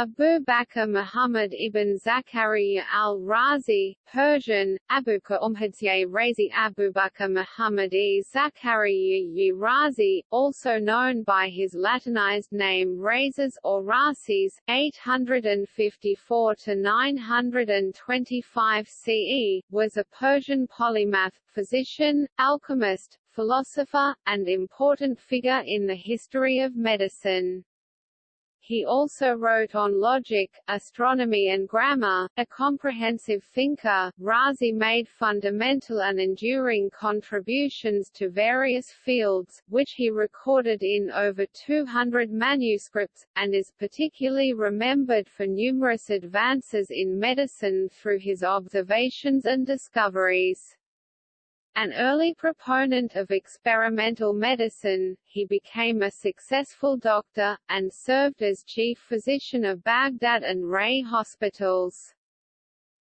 Abu Bakr Muhammad ibn Zakaria al-Razi, Persian, Abuka Umhadsye Razi Abu Bakr Muhammad e Zakaria Razi, also known by his Latinized name Rhazes or Rasis, 854–925 CE, was a Persian polymath, physician, alchemist, philosopher, and important figure in the history of medicine. He also wrote on logic, astronomy and grammar, a comprehensive thinker. Razi made fundamental and enduring contributions to various fields, which he recorded in over 200 manuscripts, and is particularly remembered for numerous advances in medicine through his observations and discoveries. An early proponent of experimental medicine, he became a successful doctor, and served as chief physician of Baghdad and Ray hospitals.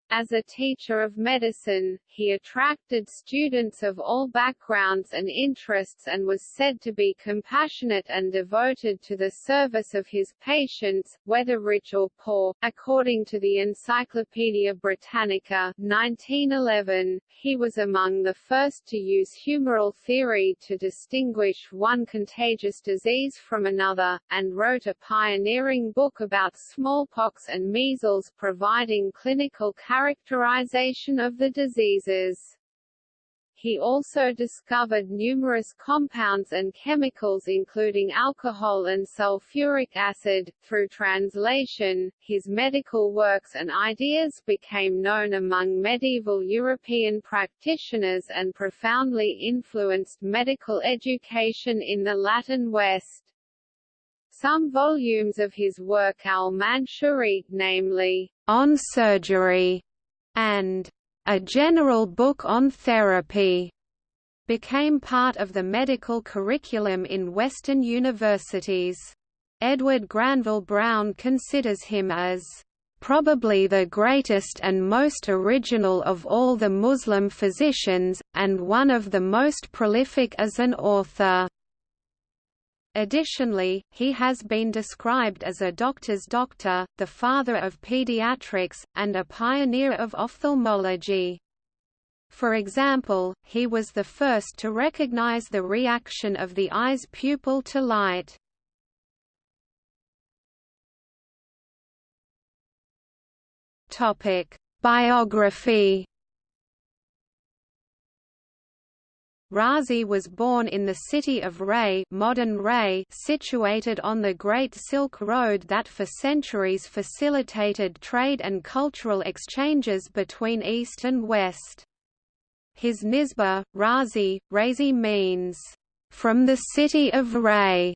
As a teacher of medicine, he attracted students of all backgrounds and interests and was said to be compassionate and devoted to the service of his patients, whether rich or poor. According to the Encyclopaedia Britannica 1911, he was among the first to use humoral theory to distinguish one contagious disease from another, and wrote a pioneering book about smallpox and measles providing clinical characterization of the diseases. He also discovered numerous compounds and chemicals including alcohol and sulfuric acid. Through translation, his medical works and ideas became known among medieval European practitioners and profoundly influenced medical education in the Latin West. Some volumes of his work al-Manshuri, namely, On Surgery, and A General Book on Therapy became part of the medical curriculum in Western universities. Edward Granville Browne considers him as probably the greatest and most original of all the Muslim physicians, and one of the most prolific as an author. Additionally, he has been described as a doctor's doctor, the father of pediatrics, and a pioneer of ophthalmology. For example, he was the first to recognize the reaction of the eye's pupil to light. Biography Razi was born in the city of Ray, modern Ray situated on the Great Silk Road that for centuries facilitated trade and cultural exchanges between East and West. His nisba, Razi, Razi means, "...from the city of Ray",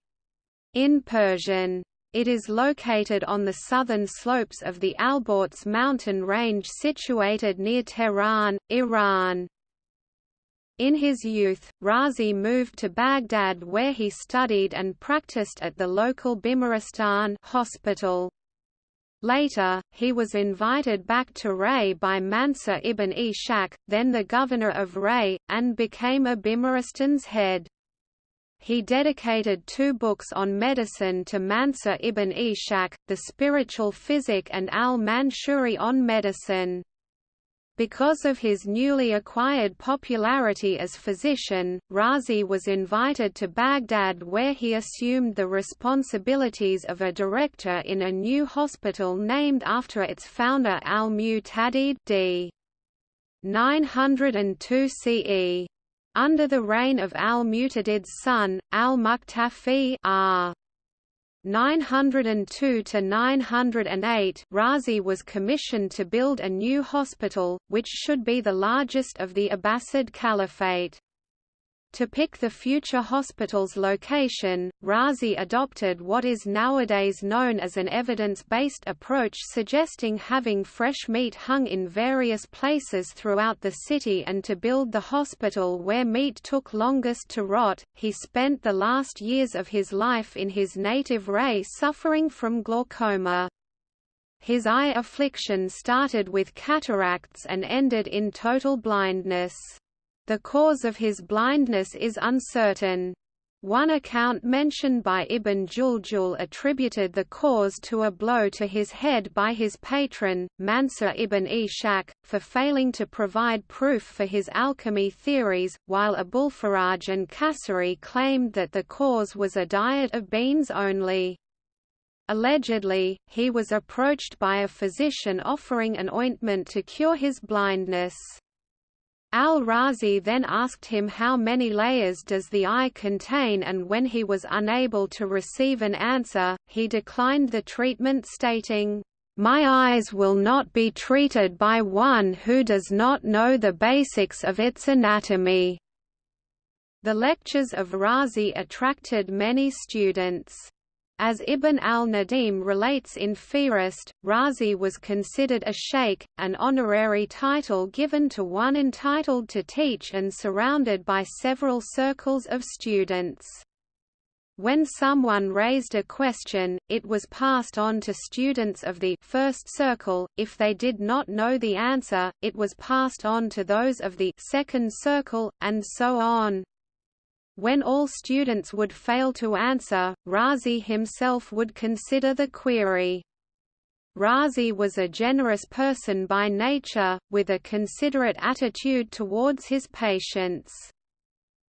in Persian. It is located on the southern slopes of the Alborz mountain range situated near Tehran, Iran. In his youth, Razi moved to Baghdad where he studied and practiced at the local Bimaristan hospital. Later, he was invited back to Ray by Mansur ibn Ishaq, then the governor of Ray, and became a Bimaristan's head. He dedicated two books on medicine to Mansur ibn Ishaq, The Spiritual Physic and al-Manshuri on Medicine. Because of his newly acquired popularity as physician, Razi was invited to Baghdad where he assumed the responsibilities of a director in a new hospital named after its founder al-Mu'tadid d. 902 CE. Under the reign of al-Mu'tadid's son, al-Muqtafi r. 902 to 908 Razi was commissioned to build a new hospital, which should be the largest of the Abbasid Caliphate. To pick the future hospital's location, Razi adopted what is nowadays known as an evidence-based approach suggesting having fresh meat hung in various places throughout the city and to build the hospital where meat took longest to rot. He spent the last years of his life in his native Ray suffering from glaucoma. His eye affliction started with cataracts and ended in total blindness. The cause of his blindness is uncertain. One account mentioned by Ibn Juljul attributed the cause to a blow to his head by his patron, Mansur ibn Ishaq, for failing to provide proof for his alchemy theories, while Abulfaraj and Kasari claimed that the cause was a diet of beans only. Allegedly, he was approached by a physician offering an ointment to cure his blindness. Al-Razi then asked him how many layers does the eye contain and when he was unable to receive an answer, he declined the treatment stating, "...my eyes will not be treated by one who does not know the basics of its anatomy." The lectures of Razi attracted many students. As Ibn al-Nadim relates in Fihrist, Razi was considered a sheikh, an honorary title given to one entitled to teach and surrounded by several circles of students. When someone raised a question, it was passed on to students of the first circle, if they did not know the answer, it was passed on to those of the second circle, and so on. When all students would fail to answer, Razi himself would consider the query. Razi was a generous person by nature, with a considerate attitude towards his patients.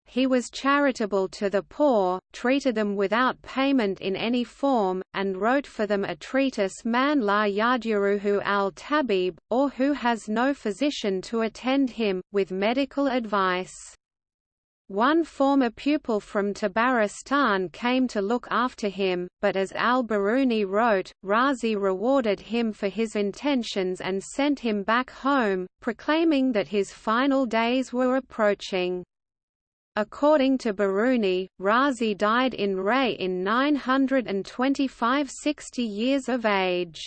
He was charitable to the poor, treated them without payment in any form, and wrote for them a treatise Man la yaduruhu al-tabib, or who has no physician to attend him, with medical advice. One former pupil from Tabaristan came to look after him, but as al-Biruni wrote, Razi rewarded him for his intentions and sent him back home, proclaiming that his final days were approaching. According to Biruni, Razi died in Ray in 925 60 years of age.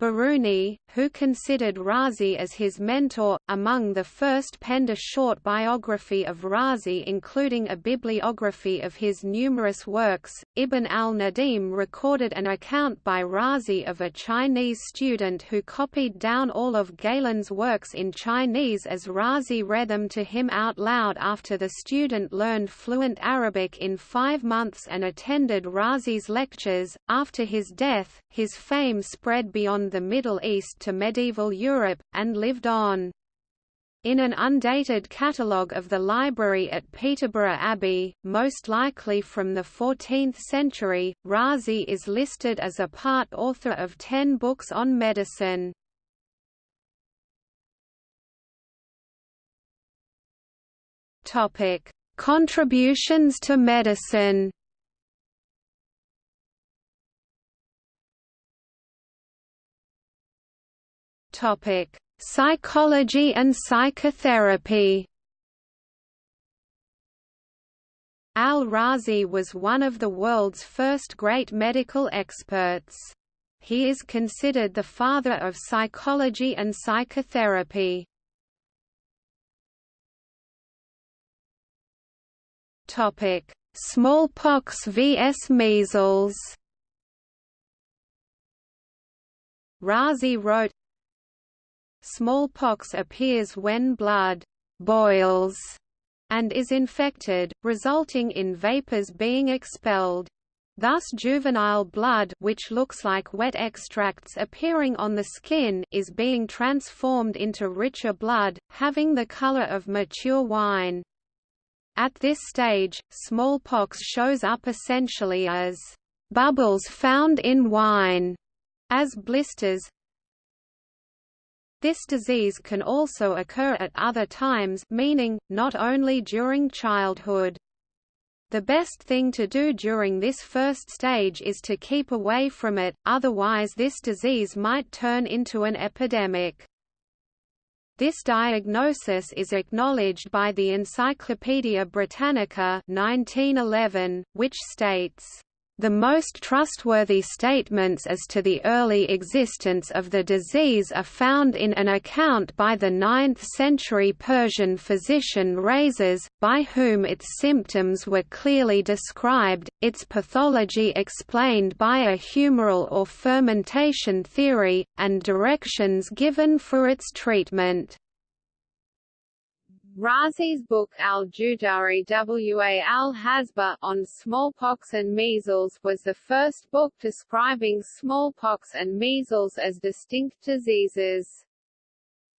Biruni, who considered Razi as his mentor, among the first penned a short biography of Razi including a bibliography of his numerous works. Ibn al-Nadim recorded an account by Razi of a Chinese student who copied down all of Galen's works in Chinese as Razi read them to him out loud after the student learned fluent Arabic in five months and attended Razi's lectures. After his death, his fame spread beyond the Middle East to medieval Europe, and lived on. In an undated catalogue of the library at Peterborough Abbey, most likely from the 14th century, Razi is listed as a part author of ten books on medicine. Contributions to medicine Topic: Psychology and psychotherapy. Al-Razi was one of the world's first great medical experts. He is considered the father of psychology and psychotherapy. Topic: Smallpox vs measles. Razi wrote, Smallpox appears when blood boils and is infected, resulting in vapors being expelled. Thus juvenile blood which looks like wet extracts appearing on the skin is being transformed into richer blood, having the color of mature wine. At this stage, smallpox shows up essentially as bubbles found in wine, as blisters, this disease can also occur at other times meaning, not only during childhood. The best thing to do during this first stage is to keep away from it, otherwise this disease might turn into an epidemic. This diagnosis is acknowledged by the Encyclopaedia Britannica 1911, which states the most trustworthy statements as to the early existence of the disease are found in an account by the 9th-century Persian physician Rhazes, by whom its symptoms were clearly described, its pathology explained by a humoral or fermentation theory, and directions given for its treatment. Razi's book Al-Judari wa al-Hasba on smallpox and measles was the first book describing smallpox and measles as distinct diseases.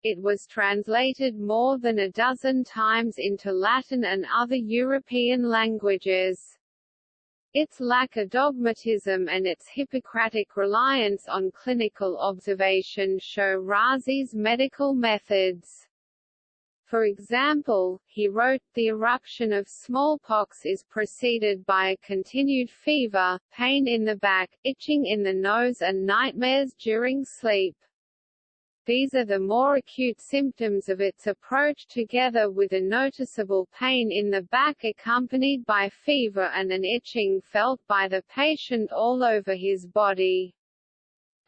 It was translated more than a dozen times into Latin and other European languages. Its lack of dogmatism and its Hippocratic reliance on clinical observation show Razi's medical methods. For example, he wrote, the eruption of smallpox is preceded by a continued fever, pain in the back, itching in the nose and nightmares during sleep. These are the more acute symptoms of its approach together with a noticeable pain in the back accompanied by fever and an itching felt by the patient all over his body.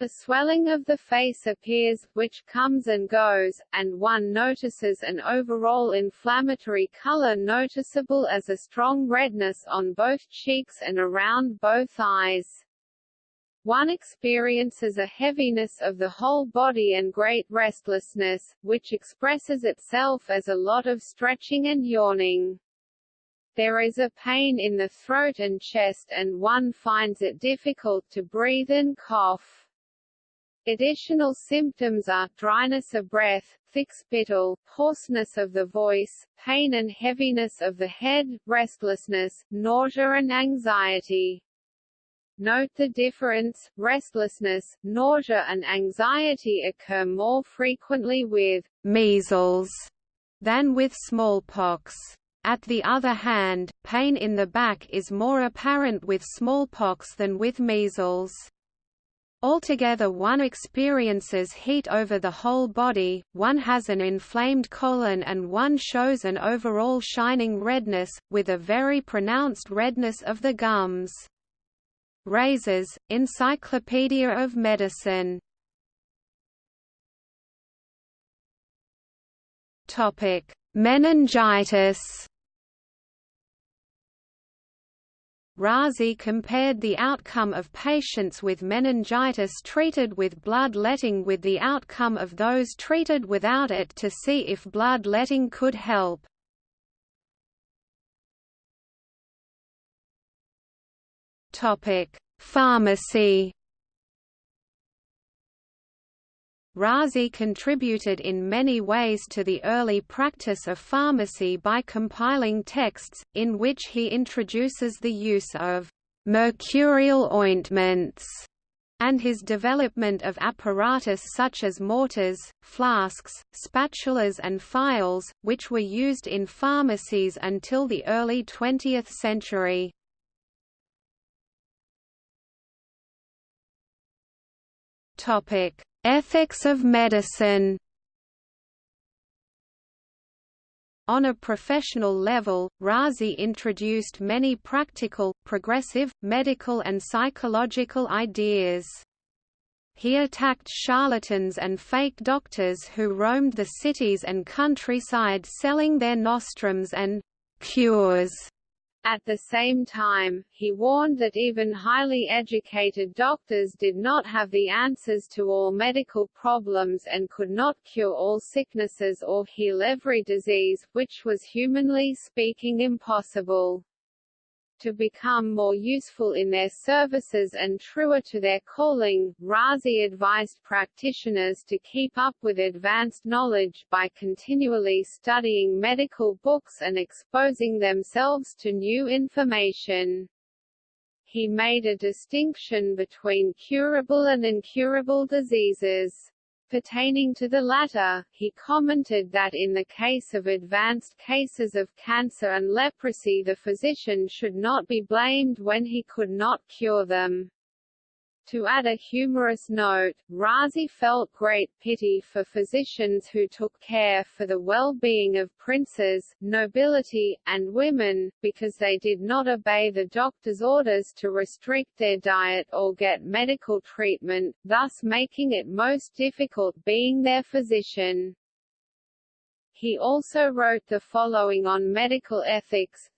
The swelling of the face appears, which comes and goes, and one notices an overall inflammatory color noticeable as a strong redness on both cheeks and around both eyes. One experiences a heaviness of the whole body and great restlessness, which expresses itself as a lot of stretching and yawning. There is a pain in the throat and chest and one finds it difficult to breathe and cough. Additional symptoms are, dryness of breath, thick spittle, hoarseness of the voice, pain and heaviness of the head, restlessness, nausea and anxiety. Note the difference, restlessness, nausea and anxiety occur more frequently with measles than with smallpox. At the other hand, pain in the back is more apparent with smallpox than with measles. Altogether one experiences heat over the whole body, one has an inflamed colon and one shows an overall shining redness, with a very pronounced redness of the gums. Rhazes, Encyclopedia of Medicine Meningitis. Razi compared the outcome of patients with meningitis treated with bloodletting with the outcome of those treated without it to see if bloodletting could help. Pharmacy. Razi contributed in many ways to the early practice of pharmacy by compiling texts, in which he introduces the use of mercurial ointments and his development of apparatus such as mortars, flasks, spatulas and phials, which were used in pharmacies until the early 20th century. Topic: Ethics of medicine. On a professional level, Razi introduced many practical, progressive, medical and psychological ideas. He attacked charlatans and fake doctors who roamed the cities and countryside selling their nostrums and cures at the same time, he warned that even highly educated doctors did not have the answers to all medical problems and could not cure all sicknesses or heal every disease, which was humanly speaking impossible to become more useful in their services and truer to their calling, Razi advised practitioners to keep up with advanced knowledge by continually studying medical books and exposing themselves to new information. He made a distinction between curable and incurable diseases. Pertaining to the latter, he commented that in the case of advanced cases of cancer and leprosy the physician should not be blamed when he could not cure them. To add a humorous note, Razi felt great pity for physicians who took care for the well-being of princes, nobility, and women, because they did not obey the doctor's orders to restrict their diet or get medical treatment, thus making it most difficult being their physician. He also wrote the following on medical ethics,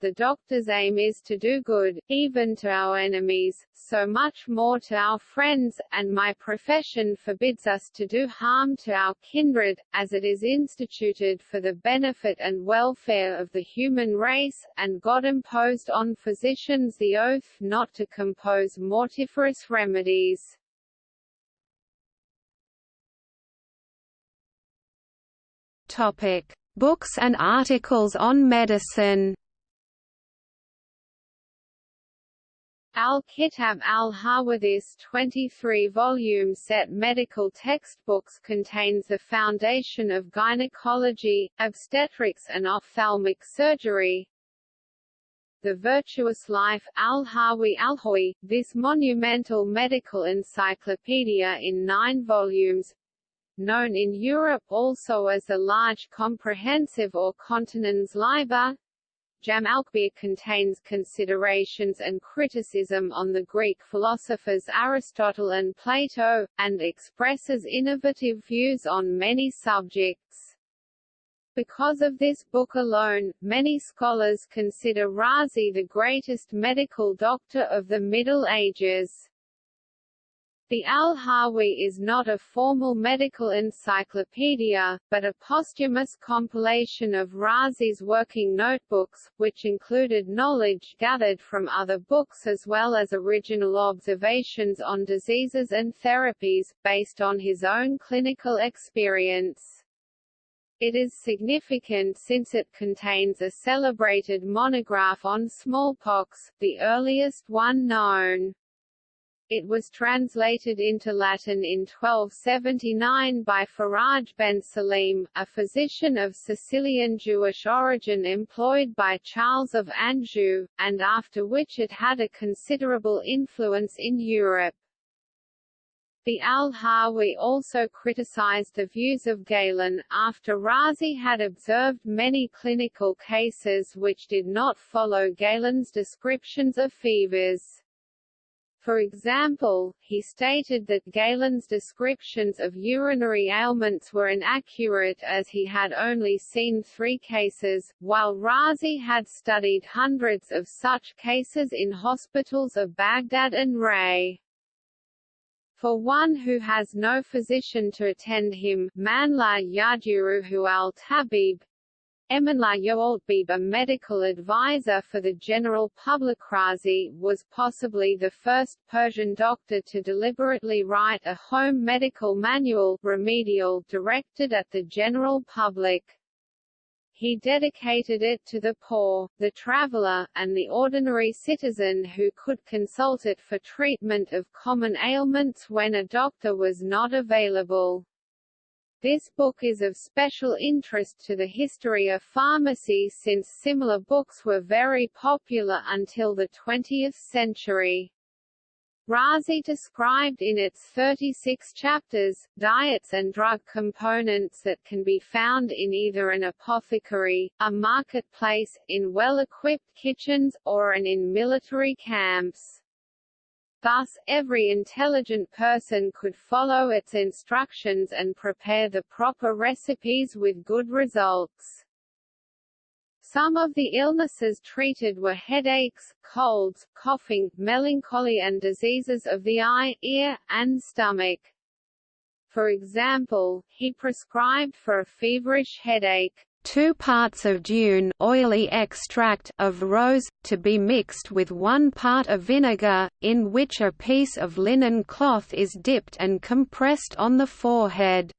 the doctor's aim is to do good, even to our enemies, so much more to our friends, and my profession forbids us to do harm to our kindred, as it is instituted for the benefit and welfare of the human race, and God imposed on physicians the oath not to compose mortiferous remedies. Topic: Books and articles on medicine. Al-Kitab al-Hawadith's 23-volume set medical textbooks contains the foundation of gynecology, obstetrics and ophthalmic surgery. The Virtuous Life al-Hawi al-Hawi, this monumental medical encyclopedia in nine volumes, known in Europe also as the Large Comprehensive or Continens Liber. Jamalkbir contains considerations and criticism on the Greek philosophers Aristotle and Plato, and expresses innovative views on many subjects. Because of this book alone, many scholars consider Razi the greatest medical doctor of the Middle Ages. The Al-Hawi is not a formal medical encyclopedia, but a posthumous compilation of Razi's working notebooks, which included knowledge gathered from other books as well as original observations on diseases and therapies, based on his own clinical experience. It is significant since it contains a celebrated monograph on smallpox, the earliest one known. It was translated into Latin in 1279 by Faraj ben Salim, a physician of Sicilian Jewish origin employed by Charles of Anjou, and after which it had a considerable influence in Europe. The Al-Hawi also criticized the views of Galen, after Razi had observed many clinical cases which did not follow Galen's descriptions of fevers. For example, he stated that Galen's descriptions of urinary ailments were inaccurate as he had only seen three cases, while Razi had studied hundreds of such cases in hospitals of Baghdad and Ray. For one who has no physician to attend him, Manla Yajiruhu al-Tabib, Eminla Yoaltbib a medical advisor for the general public Razi, was possibly the first Persian doctor to deliberately write a home medical manual remedial directed at the general public. He dedicated it to the poor, the traveler, and the ordinary citizen who could consult it for treatment of common ailments when a doctor was not available. This book is of special interest to the history of pharmacy since similar books were very popular until the 20th century. Razi described in its 36 chapters, diets and drug components that can be found in either an apothecary, a marketplace, in well-equipped kitchens, or in military camps. Thus, every intelligent person could follow its instructions and prepare the proper recipes with good results. Some of the illnesses treated were headaches, colds, coughing, melancholy and diseases of the eye, ear, and stomach. For example, he prescribed for a feverish headache, 2 parts of dune oily extract of rose, to be mixed with 1 part of vinegar, in which a piece of linen cloth is dipped and compressed on the forehead.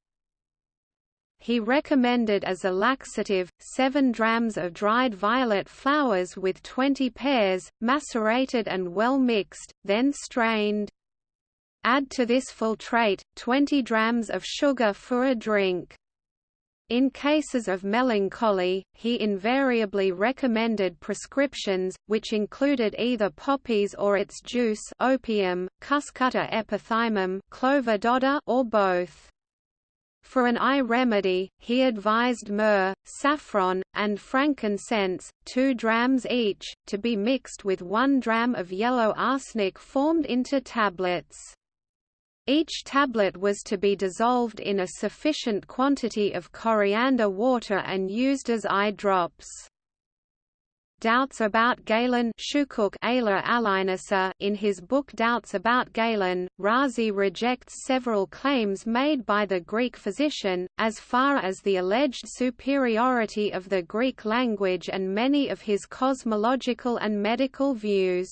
He recommended as a laxative, 7 drams of dried violet flowers with 20 pears, macerated and well mixed, then strained. Add to this filtrate, 20 drams of sugar for a drink. In cases of melancholy, he invariably recommended prescriptions, which included either poppies or its juice opium, cuscuta epithymum clover dodder or both. For an eye remedy, he advised myrrh, saffron, and frankincense, 2 drams each, to be mixed with 1 dram of yellow arsenic formed into tablets. Each tablet was to be dissolved in a sufficient quantity of coriander water and used as eye drops. Doubts About Galen in his book Doubts About Galen, Razi rejects several claims made by the Greek physician, as far as the alleged superiority of the Greek language and many of his cosmological and medical views.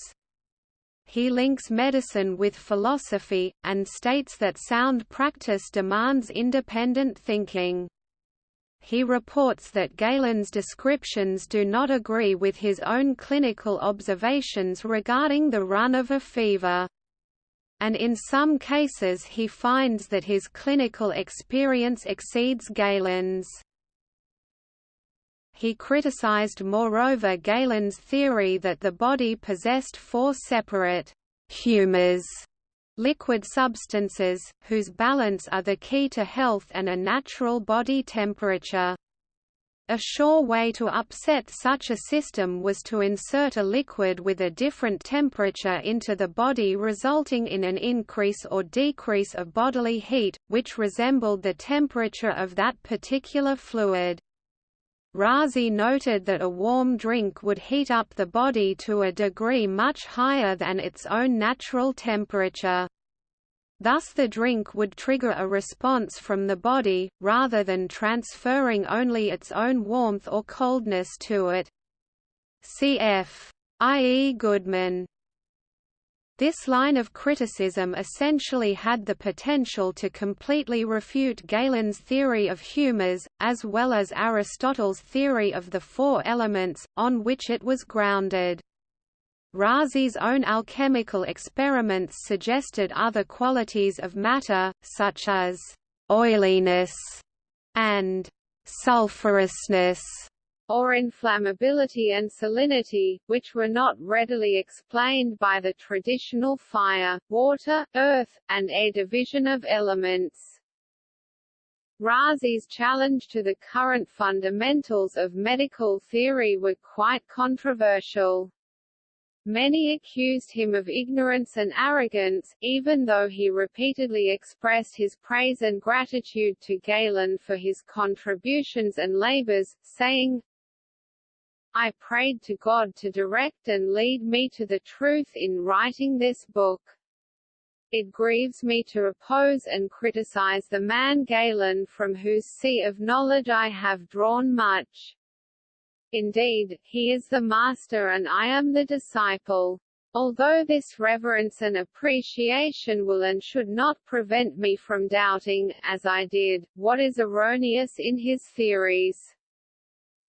He links medicine with philosophy, and states that sound practice demands independent thinking he reports that Galen's descriptions do not agree with his own clinical observations regarding the run of a fever. And in some cases he finds that his clinical experience exceeds Galen's. He criticized moreover Galen's theory that the body possessed four separate humors liquid substances, whose balance are the key to health and a natural body temperature. A sure way to upset such a system was to insert a liquid with a different temperature into the body resulting in an increase or decrease of bodily heat, which resembled the temperature of that particular fluid. Razi noted that a warm drink would heat up the body to a degree much higher than its own natural temperature. Thus the drink would trigger a response from the body, rather than transferring only its own warmth or coldness to it. Cf. I. E. Goodman this line of criticism essentially had the potential to completely refute Galen's theory of humors, as well as Aristotle's theory of the four elements, on which it was grounded. Razi's own alchemical experiments suggested other qualities of matter, such as oiliness and sulphurousness or inflammability and salinity, which were not readily explained by the traditional fire, water, earth, and air division of elements. Razi's challenge to the current fundamentals of medical theory were quite controversial. Many accused him of ignorance and arrogance, even though he repeatedly expressed his praise and gratitude to Galen for his contributions and labors, saying, I prayed to God to direct and lead me to the truth in writing this book. It grieves me to oppose and criticize the man Galen from whose sea of knowledge I have drawn much. Indeed, he is the master and I am the disciple. Although this reverence and appreciation will and should not prevent me from doubting, as I did, what is erroneous in his theories.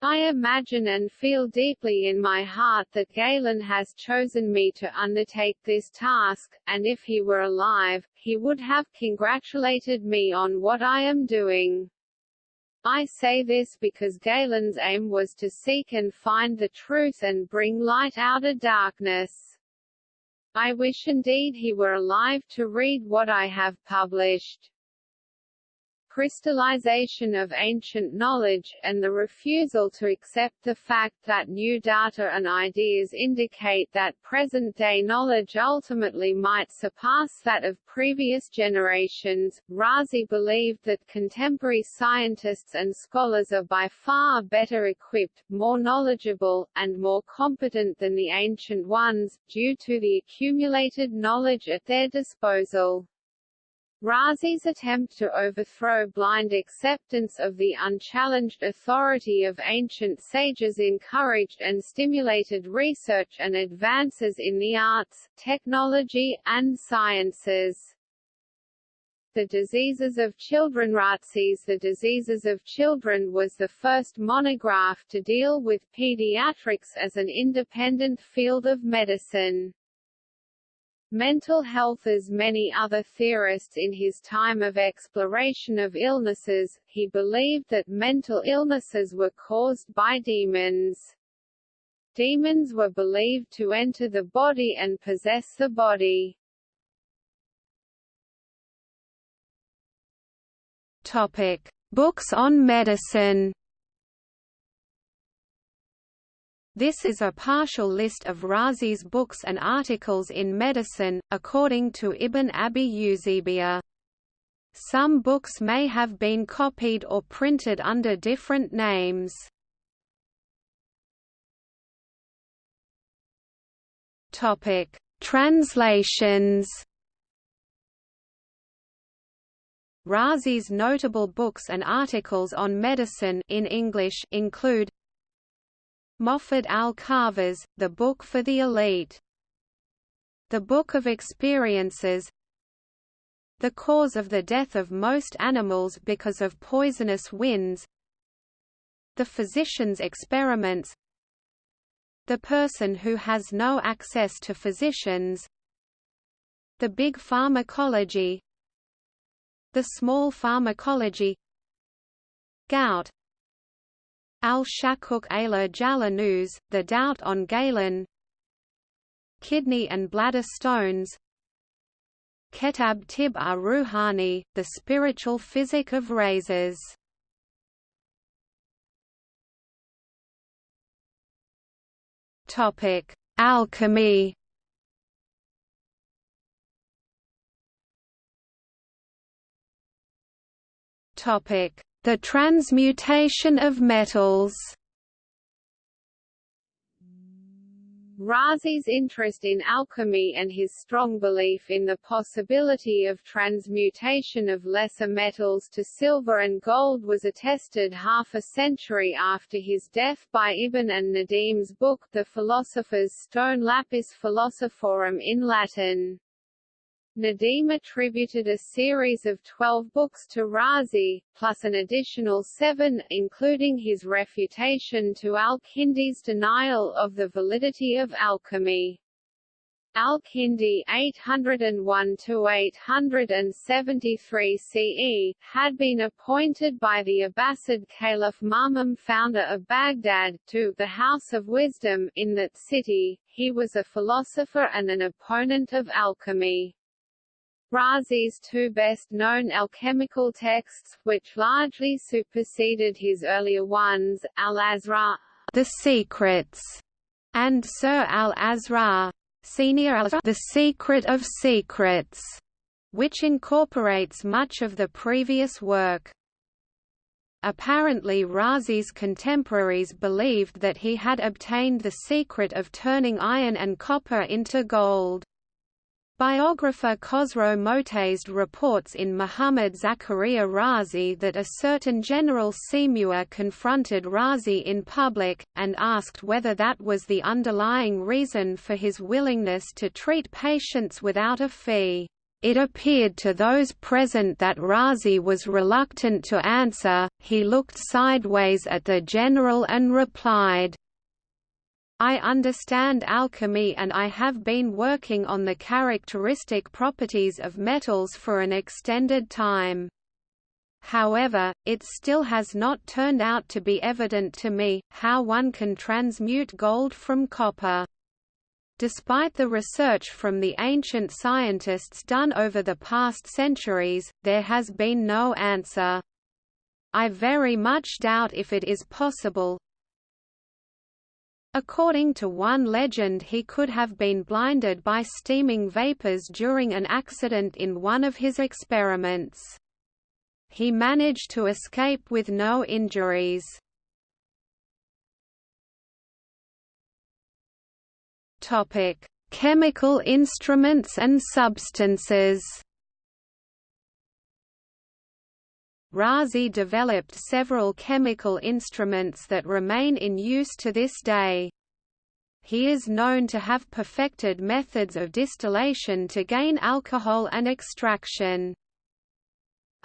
I imagine and feel deeply in my heart that Galen has chosen me to undertake this task, and if he were alive, he would have congratulated me on what I am doing. I say this because Galen's aim was to seek and find the truth and bring light out of darkness. I wish indeed he were alive to read what I have published crystallization of ancient knowledge, and the refusal to accept the fact that new data and ideas indicate that present-day knowledge ultimately might surpass that of previous generations. Razi believed that contemporary scientists and scholars are by far better equipped, more knowledgeable, and more competent than the ancient ones, due to the accumulated knowledge at their disposal. Razi's attempt to overthrow blind acceptance of the unchallenged authority of ancient sages encouraged and stimulated research and advances in the arts, technology, and sciences. The Diseases of Children Razi's The Diseases of Children was the first monograph to deal with pediatrics as an independent field of medicine. Mental health As many other theorists in his time of exploration of illnesses, he believed that mental illnesses were caused by demons. Demons were believed to enter the body and possess the body. Topic: Books on medicine. This is a partial list of Razi's books and articles in medicine, according to Ibn Abi Usaibia. Some books may have been copied or printed under different names. Translations. Razi's notable books and articles on medicine in English include Moffat al-Khawass, The Book for the Elite. The Book of Experiences The cause of the death of most animals because of poisonous winds The physician's experiments The person who has no access to physicians The big pharmacology the small pharmacology Gout Al-Shakuk Ala Jalanuz, The Doubt on Galen. Kidney and bladder stones. Ketab Tib ar-Ruhani, The Spiritual Physic of Rhazes. Alchemy The transmutation of metals Razi's interest in alchemy and his strong belief in the possibility of transmutation of lesser metals to silver and gold was attested half a century after his death by Ibn al-Nadim's book The Philosopher's Stone Lapis Philosophorum in Latin. Nadim attributed a series of twelve books to Razi, plus an additional seven, including his refutation to al-Kindi's denial of the validity of alchemy. Al-Kindi 801–873 CE, had been appointed by the Abbasid Caliph Ma'mun founder of Baghdad, to the House of Wisdom in that city. He was a philosopher and an opponent of alchemy. Razi's two best-known alchemical texts, which largely superseded his earlier ones, Al-Asrar, The Secrets, and Sirr al-Asrar, Senior Al The Secret of Secrets, which incorporates much of the previous work. Apparently Razi's contemporaries believed that he had obtained the secret of turning iron and copper into gold. Biographer Khosrow Motazed reports in Muhammad Zakaria Razi that a certain General Simua confronted Razi in public, and asked whether that was the underlying reason for his willingness to treat patients without a fee. It appeared to those present that Razi was reluctant to answer, he looked sideways at the general and replied, I understand alchemy and I have been working on the characteristic properties of metals for an extended time. However, it still has not turned out to be evident to me, how one can transmute gold from copper. Despite the research from the ancient scientists done over the past centuries, there has been no answer. I very much doubt if it is possible, According to one legend he could have been blinded by steaming vapors during an accident in one of his experiments. He managed to escape with no injuries. Chemical instruments and substances Razi developed several chemical instruments that remain in use to this day. He is known to have perfected methods of distillation to gain alcohol and extraction.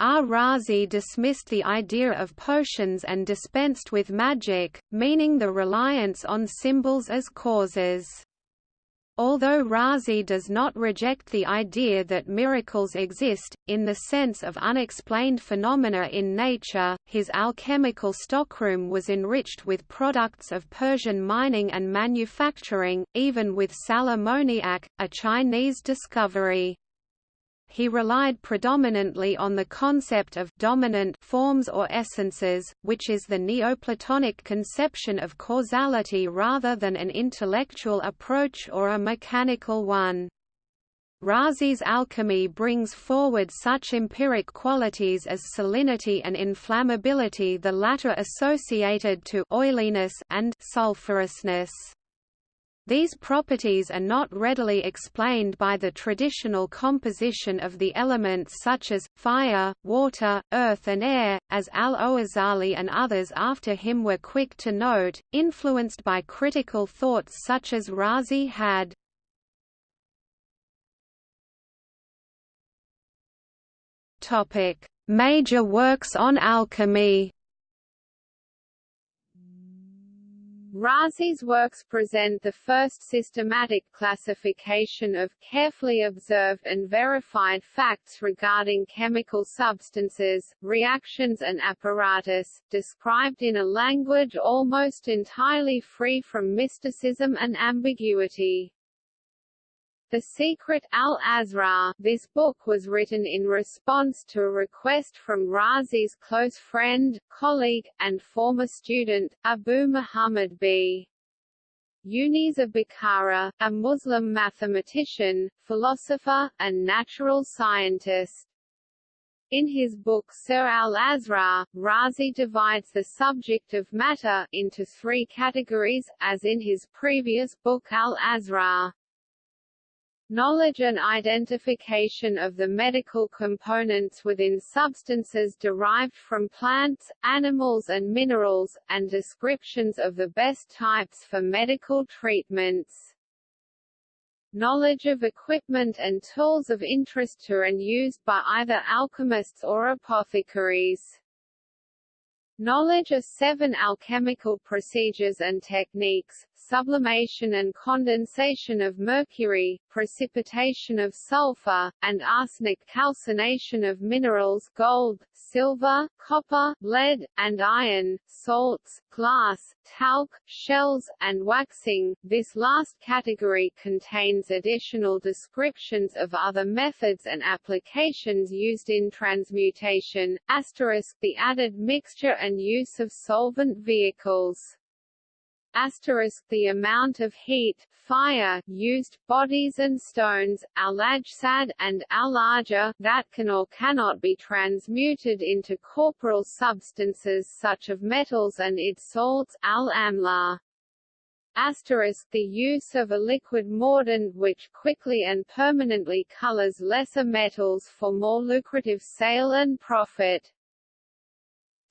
Ar-Razi dismissed the idea of potions and dispensed with magic, meaning the reliance on symbols as causes. Although Razi does not reject the idea that miracles exist, in the sense of unexplained phenomena in nature, his alchemical stockroom was enriched with products of Persian mining and manufacturing, even with sal ammoniac, a Chinese discovery he relied predominantly on the concept of dominant forms or essences, which is the Neoplatonic conception of causality rather than an intellectual approach or a mechanical one. Razi's alchemy brings forward such empiric qualities as salinity and inflammability the latter associated to oiliness and sulfurousness. These properties are not readily explained by the traditional composition of the elements such as, fire, water, earth and air, as al-Ghazali and others after him were quick to note, influenced by critical thoughts such as Razi had. Major works on alchemy Razi's works present the first systematic classification of carefully observed and verified facts regarding chemical substances, reactions and apparatus, described in a language almost entirely free from mysticism and ambiguity. The Secret al-Asrar This book was written in response to a request from Razi's close friend, colleague, and former student, Abu Muhammad b. Yunis of Bukhara, a Muslim mathematician, philosopher, and natural scientist. In his book Sirr al-Asrar, Razi divides the subject of matter into three categories, as in his previous book al-Asrar. Knowledge and identification of the medical components within substances derived from plants, animals and minerals, and descriptions of the best types for medical treatments. Knowledge of equipment and tools of interest to and used by either alchemists or apothecaries. Knowledge of seven alchemical procedures and techniques, sublimation and condensation of mercury, precipitation of sulfur, and arsenic calcination of minerals gold, silver, copper, lead, and iron, salts, glass, talc, shells, and waxing. This last category contains additional descriptions of other methods and applications used in transmutation, asterisk the added mixture and use of solvent vehicles asterisk the amount of heat, fire, used, bodies and stones, al-ajsad, and al-arja, that can or cannot be transmuted into corporeal substances such of metals and its salts al-amla. Asterisk the use of a liquid mordant which quickly and permanently colors lesser metals for more lucrative sale and profit.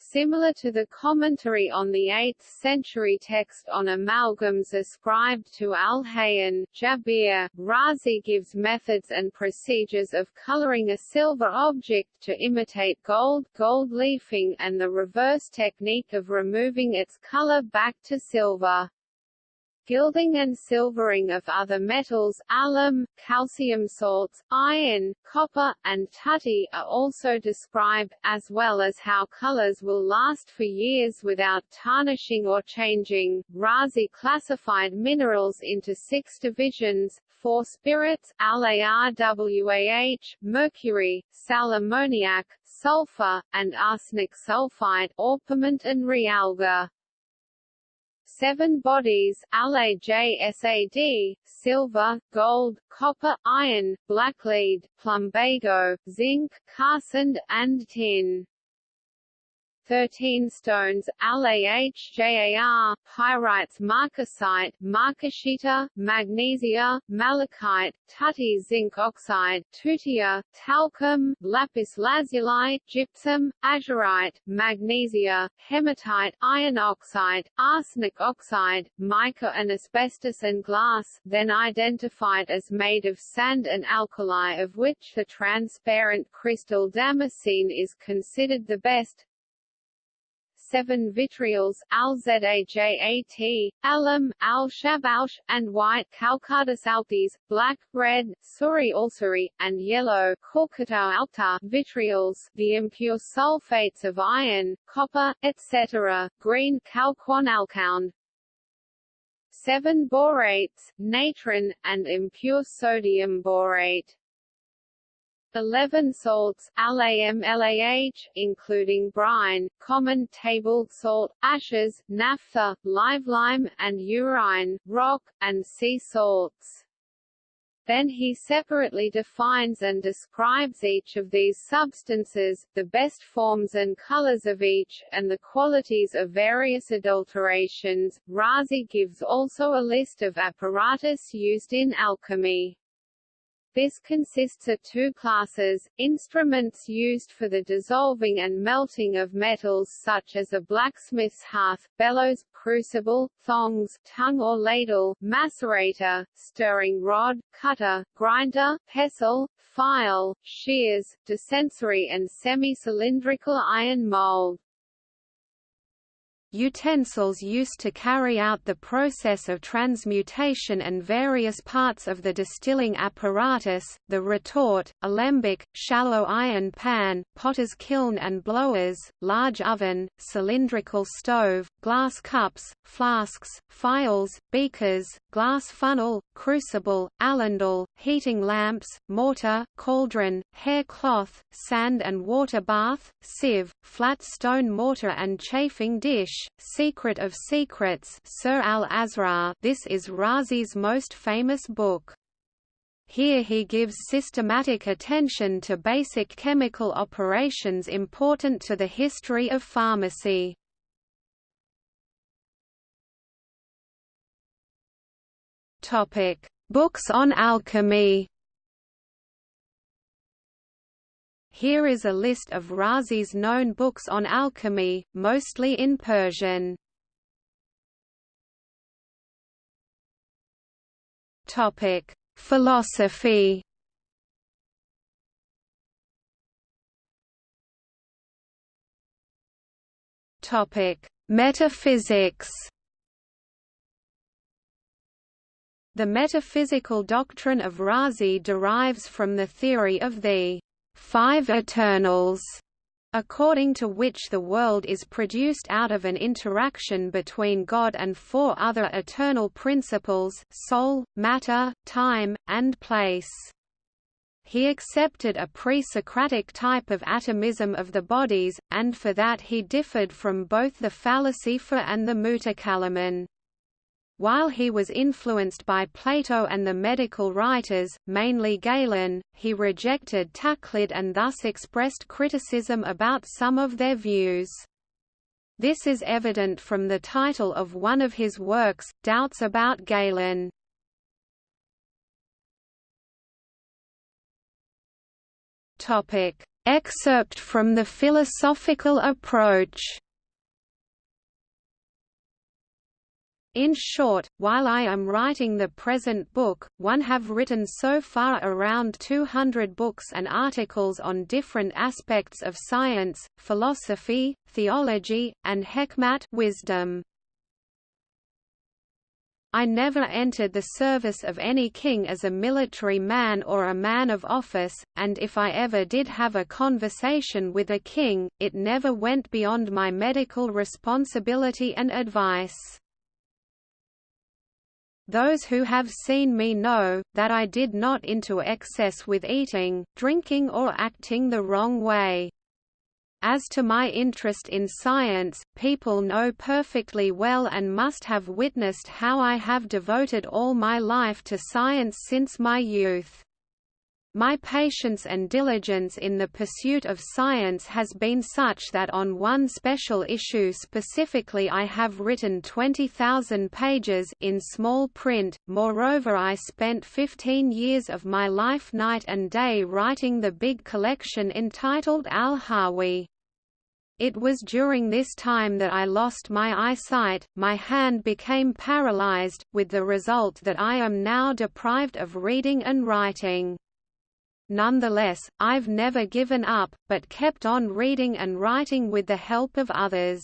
Similar to the commentary on the 8th-century text on amalgams ascribed to Al-Hayyan, Jabir, Razi gives methods and procedures of coloring a silver object to imitate gold, gold leafing and the reverse technique of removing its color back to silver. Gilding and silvering of other metals alum, calcium salts, iron, copper, and tutti are also described, as well as how colors will last for years without tarnishing or changing. Razi classified minerals into six divisions, four spirits LARWAH, mercury, sal ammoniac, sulfur, and arsenic sulfide orpiment and realgar seven bodies LAJSAD, silver, gold, copper, iron, blacklead, plumbago, zinc, calcined, and tin. 13 stones, LAHJAR, pyrites marcasite, marcasita, magnesia, malachite, tutti zinc oxide, tutia, talcum, lapis lazuli, gypsum, azurite, magnesia, hematite, iron oxide, arsenic oxide, mica and asbestos and glass, then identified as made of sand and alkali of which the transparent crystal damascene is considered the best, seven vitriols Alzajat, alum, al-Shabaush, and white Calcardus altes, black, red, Suri ulceri, and yellow alta vitriols, the impure sulfates of iron, copper, etc., green Calquon alkound, seven borates, natron, and impure sodium borate. 11 salts LAMLAH, including brine, common table salt, ashes, naphtha, live lime, and urine, rock, and sea salts. Then he separately defines and describes each of these substances, the best forms and colors of each, and the qualities of various adulterations. Razi gives also a list of apparatus used in alchemy. This consists of two classes, instruments used for the dissolving and melting of metals such as a blacksmith's hearth, bellows, crucible, thongs, tongue or ladle, macerator, stirring rod, cutter, grinder, pestle, file, shears, dispensary and semi-cylindrical iron mold. Utensils used to carry out the process of transmutation and various parts of the distilling apparatus, the retort, alembic, shallow iron pan, potter's kiln and blowers, large oven, cylindrical stove, glass cups, flasks, phials, beakers, glass funnel, crucible, aludel, heating lamps, mortar, cauldron, hair cloth, sand and water bath, sieve, flat stone mortar and chafing dish, Secret of Secrets Sirr al-Asrar this is Razi's most famous book. Here he gives systematic attention to basic chemical operations important to the history of pharmacy. Books on alchemy. Here is a list of Razi's known books on alchemy, mostly in Persian. Topic: Philosophy. Topic: Metaphysics. The metaphysical doctrine of Razi derives from the theory of the five eternals, according to which the world is produced out of an interaction between God and four other eternal principles soul, matter, time, and place. He accepted a pre-Socratic type of atomism of the bodies, and for that he differed from both the Falasifa and the Mutakallimun. While he was influenced by Plato and the medical writers, mainly Galen, he rejected Taqlid and thus expressed criticism about some of their views. This is evident from the title of one of his works, Doubts about Galen. Excerpt from the philosophical approach In short, while I am writing the present book, one have written so far around 200 books and articles on different aspects of science, philosophy, theology, and hekmat wisdom. I never entered the service of any king as a military man or a man of office, and if I ever did have a conversation with a king, it never went beyond my medical responsibility and advice. Those who have seen me know, that I did not into excess with eating, drinking or acting the wrong way. As to my interest in science, people know perfectly well and must have witnessed how I have devoted all my life to science since my youth. My patience and diligence in the pursuit of science has been such that on one special issue specifically I have written 20,000 pages in small print. Moreover, I spent 15 years of my life night and day writing the big collection entitled Al-Hawi. It was during this time that I lost my eyesight, my hand became paralyzed, with the result that I am now deprived of reading and writing. Nonetheless, I've never given up, but kept on reading and writing with the help of others.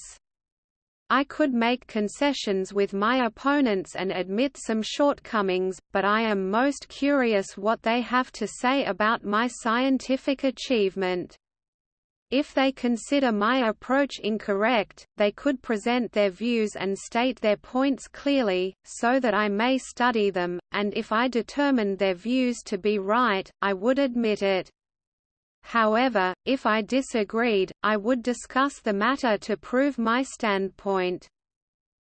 I could make concessions with my opponents and admit some shortcomings, but I am most curious what they have to say about my scientific achievement. If they consider my approach incorrect, they could present their views and state their points clearly, so that I may study them, and if I determined their views to be right, I would admit it. However, if I disagreed, I would discuss the matter to prove my standpoint.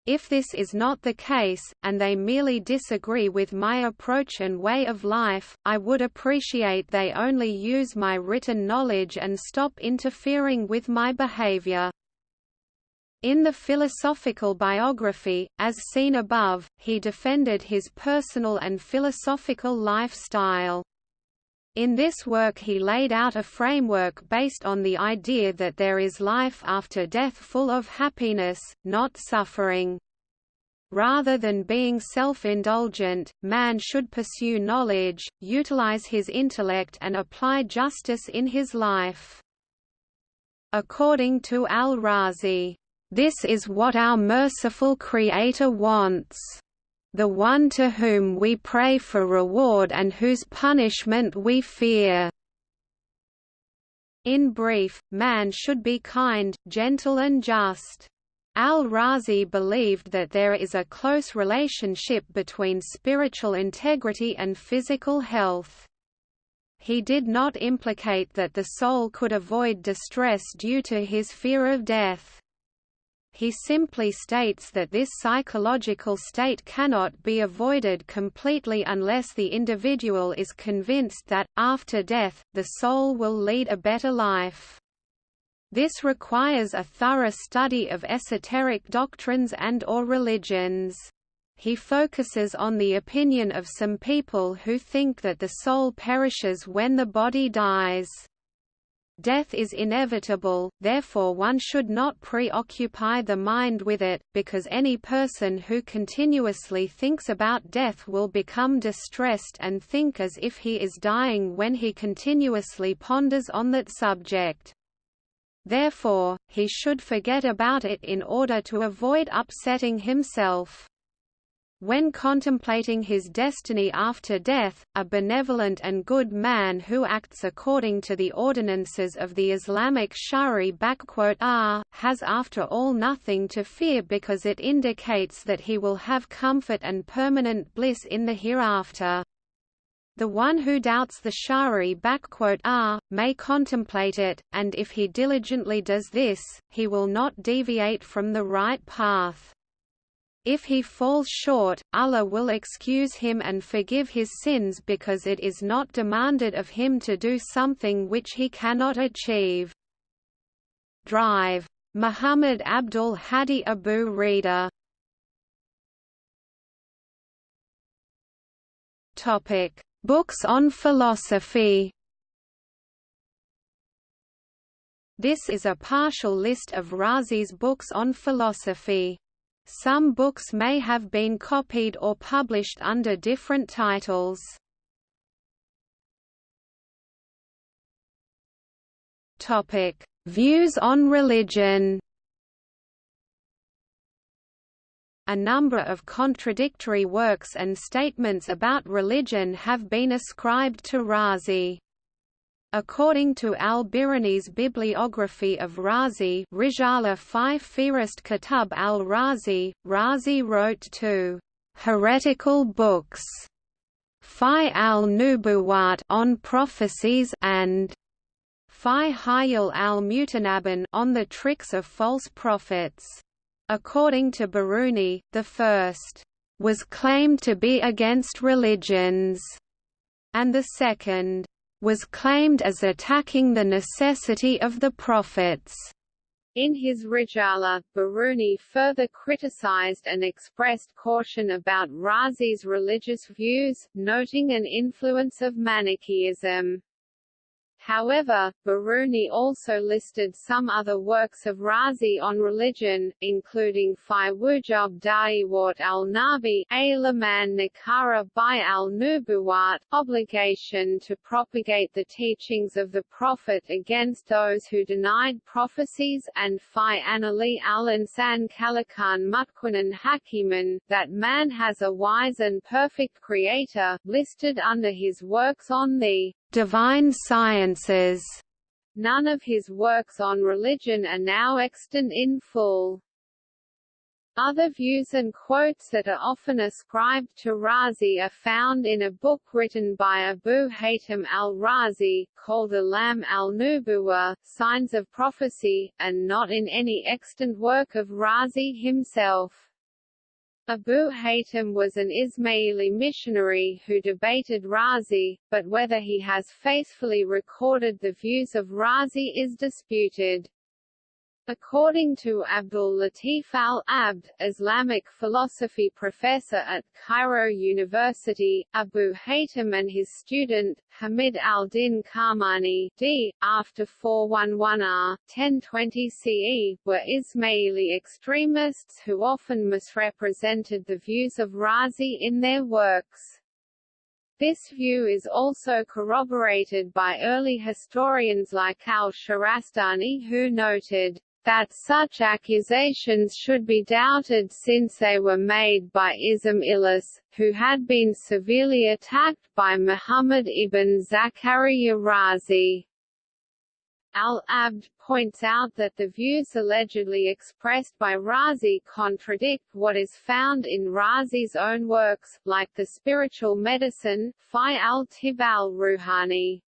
If this is not the case, and they merely disagree with my approach and way of life, I would appreciate they only use my written knowledge and stop interfering with my behavior. In the philosophical biography, as seen above, he defended his personal and philosophical lifestyle. In this work he laid out a framework based on the idea that there is life after death full of happiness, not suffering. Rather than being self-indulgent, man should pursue knowledge, utilize his intellect and apply justice in his life. According to al-Razi, "...this is what our merciful Creator wants." The one to whom we pray for reward and whose punishment we fear." In brief, man should be kind, gentle and just. Al-Razi believed that there is a close relationship between spiritual integrity and physical health. He did not implicate that the soul could avoid distress due to his fear of death. He simply states that this psychological state cannot be avoided completely unless the individual is convinced that, after death, the soul will lead a better life. This requires a thorough study of esoteric doctrines and or religions. He focuses on the opinion of some people who think that the soul perishes when the body dies. Death is inevitable, therefore one should not preoccupy the mind with it, because any person who continuously thinks about death will become distressed and think as if he is dying when he continuously ponders on that subject. Therefore, he should forget about it in order to avoid upsetting himself. When contemplating his destiny after death, a benevolent and good man who acts according to the ordinances of the Islamic shari r ah, has after all nothing to fear because it indicates that he will have comfort and permanent bliss in the hereafter. The one who doubts the shari r ah, may contemplate it, and if he diligently does this, he will not deviate from the right path. If he falls short, Allah will excuse him and forgive his sins because it is not demanded of him to do something which he cannot achieve. Drive. Muhammad Abdul Hadi Abu Rida Books on philosophy. This is a partial list of Razi's books on philosophy. Some books may have been copied or published under different titles. Topic: Views on religion. A number of contradictory works and statements about religion have been ascribed to Razi. According to al-Biruni's bibliography of Razi Rijala 5 Fihrist Kitab al-Razi, Razi wrote two heretical books, Fi al-Nubuwat on prophecies and Fi Hayal al-Mutanabin on the tricks of false prophets. According to Biruni, the first was claimed to be against religions, and the second was claimed as attacking the necessity of the prophets. In his Rijala, Biruni further criticized and expressed caution about Razi's religious views, noting an influence of Manichaeism. However, Biruni also listed some other works of Razi on religion, including Fi Wujub Da'awat al-Nabi, A Laman Nakara by al-Nubuwat, obligation to propagate the teachings of the Prophet against those who denied prophecies, and Fi Anali al-Insan Kalakan Mutquinan Hakiman, that man has a wise and perfect creator, listed under his works on the divine sciences. None of his works on religion are now extant in full. Other views and quotes that are often ascribed to Razi are found in a book written by Abu Hatim al-Razi, called Alam al-Nubuwa, Signs of Prophecy, and not in any extant work of Razi himself. Abu Hatim was an Ismaili missionary who debated Razi, but whether he has faithfully recorded the views of Razi is disputed. According to Abdul Latif al-Abd, Islamic philosophy professor at Cairo University, Abu Hatim and his student, Hamid al-Din Kirmani d. after 411r, 1020 CE, were Ismaili extremists who often misrepresented the views of Razi in their works. This view is also corroborated by early historians like al-Shahrastani who noted, that such accusations should be doubted since they were made by Ismailis, who had been severely attacked by Muhammad ibn Zakaria Razi. Al-Abd points out that the views allegedly expressed by Razi contradict what is found in Razi's own works, like the spiritual medicine, Fi al-Tib al-Ruhani.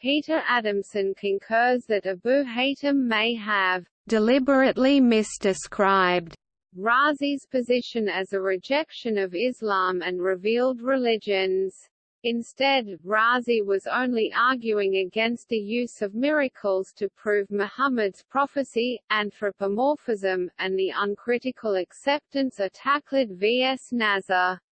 Peter Adamson concurs that Abu Hatim may have deliberately misdescribed Razi's position as a rejection of Islam and revealed religions. Instead, Razi was only arguing against the use of miracles to prove Muhammad's prophecy, anthropomorphism, and the uncritical acceptance of Taqlid vs. Nazar.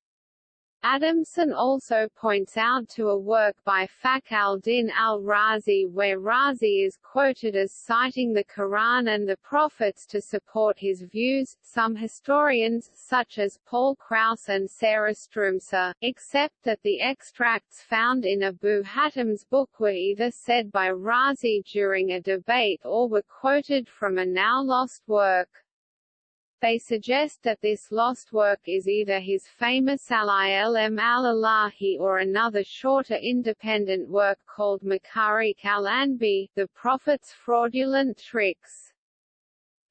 Adamson also points out to a work by Fakhr al-Din al-Razi where Razi is quoted as citing the Quran and the prophets to support his views. Some historians, such as Paul Kraus and Sarah Stroumsa, accept that the extracts found in Abu Hatim's book were either said by Razi during a debate or were quoted from a now lost work. They suggest that this lost work is either his famous Al-Ilm al-Ilahi or another shorter independent work called Makarik al-Anbi, the Prophet's fraudulent tricks.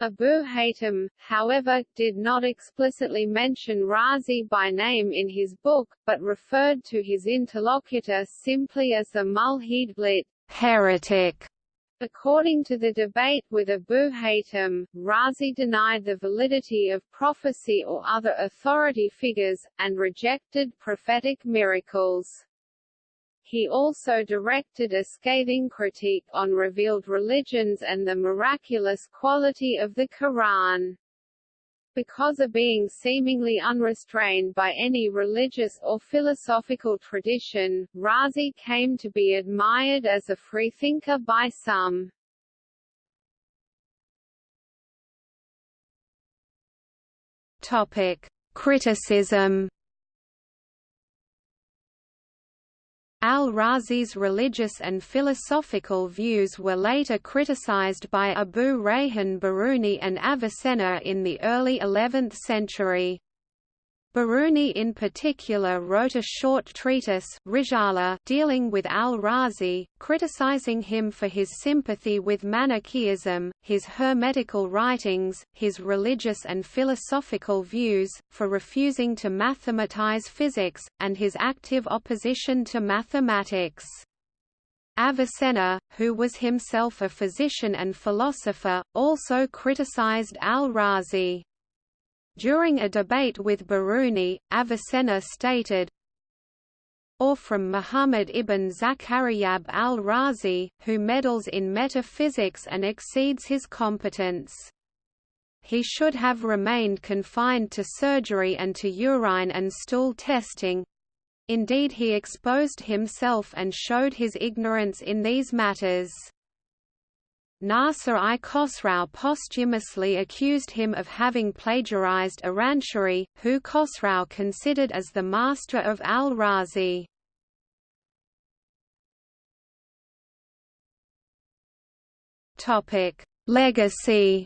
Abu Hatim, however, did not explicitly mention Razi by name in his book, but referred to his interlocutor simply as the mulhid heretic. According to the debate with Abu Hatim, Razi denied the validity of prophecy or other authority figures, and rejected prophetic miracles. He also directed a scathing critique on revealed religions and the miraculous quality of the Quran because of being seemingly unrestrained by any religious or philosophical tradition, Razi came to be admired as a freethinker by some. Topic: Criticism Al-Razi's religious and philosophical views were later criticized by Abu Rayhan Biruni and Avicenna in the early 11th century. Biruni in particular wrote a short treatise Risala dealing with al-Razi, criticizing him for his sympathy with Manichaeism, his hermetical writings, his religious and philosophical views, for refusing to mathematize physics, and his active opposition to mathematics. Avicenna, who was himself a physician and philosopher, also criticized al-Razi. During a debate with Biruni, Avicenna stated, or from Muhammad ibn Zakariya al-Razi, who meddles in metaphysics and exceeds his competence. He should have remained confined to surgery and to urine and stool testing. Indeed he exposed himself and showed his ignorance in these matters. Nasser I Khosrau posthumously accused him of having plagiarized Iranshari, who Khosrau considered as the master of al-Razi. Legacy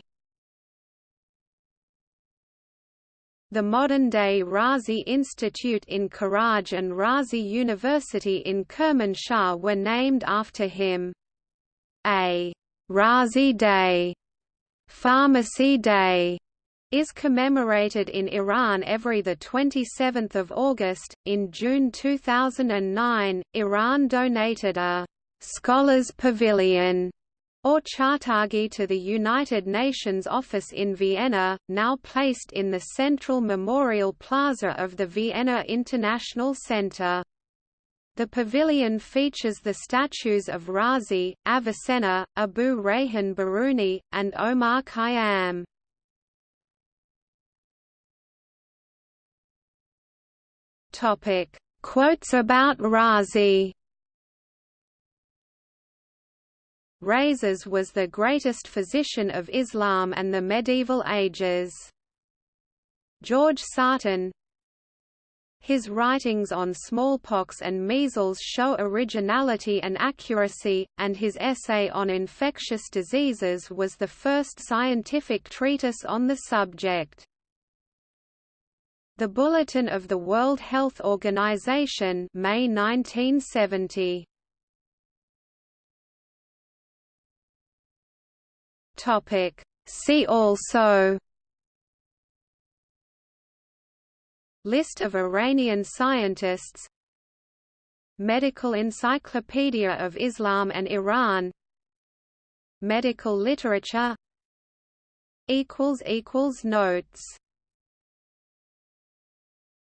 The modern-day Razi Institute in Karaj and Razi University in Kermanshah were named after him. A Razi Day, Pharmacy Day, is commemorated in Iran every 27 August. In June 2009, Iran donated a «Scholars Pavilion» or Chartaqi to the United Nations office in Vienna, now placed in the central memorial plaza of the Vienna International Center. The pavilion features the statues of Razi, Avicenna, Abu Rayhan Biruni, and Omar Khayyam. Quotes about Razi Rhazes was the greatest physician of Islam and the medieval ages. George Sarton His writings on smallpox and measles show originality and accuracy, and his essay on infectious diseases was the first scientific treatise on the subject. The Bulletin of the World Health Organization May 1970 Topic. See also List of Iranian scientists. Medical Encyclopedia of Islam and Iran. Medical literature. Notes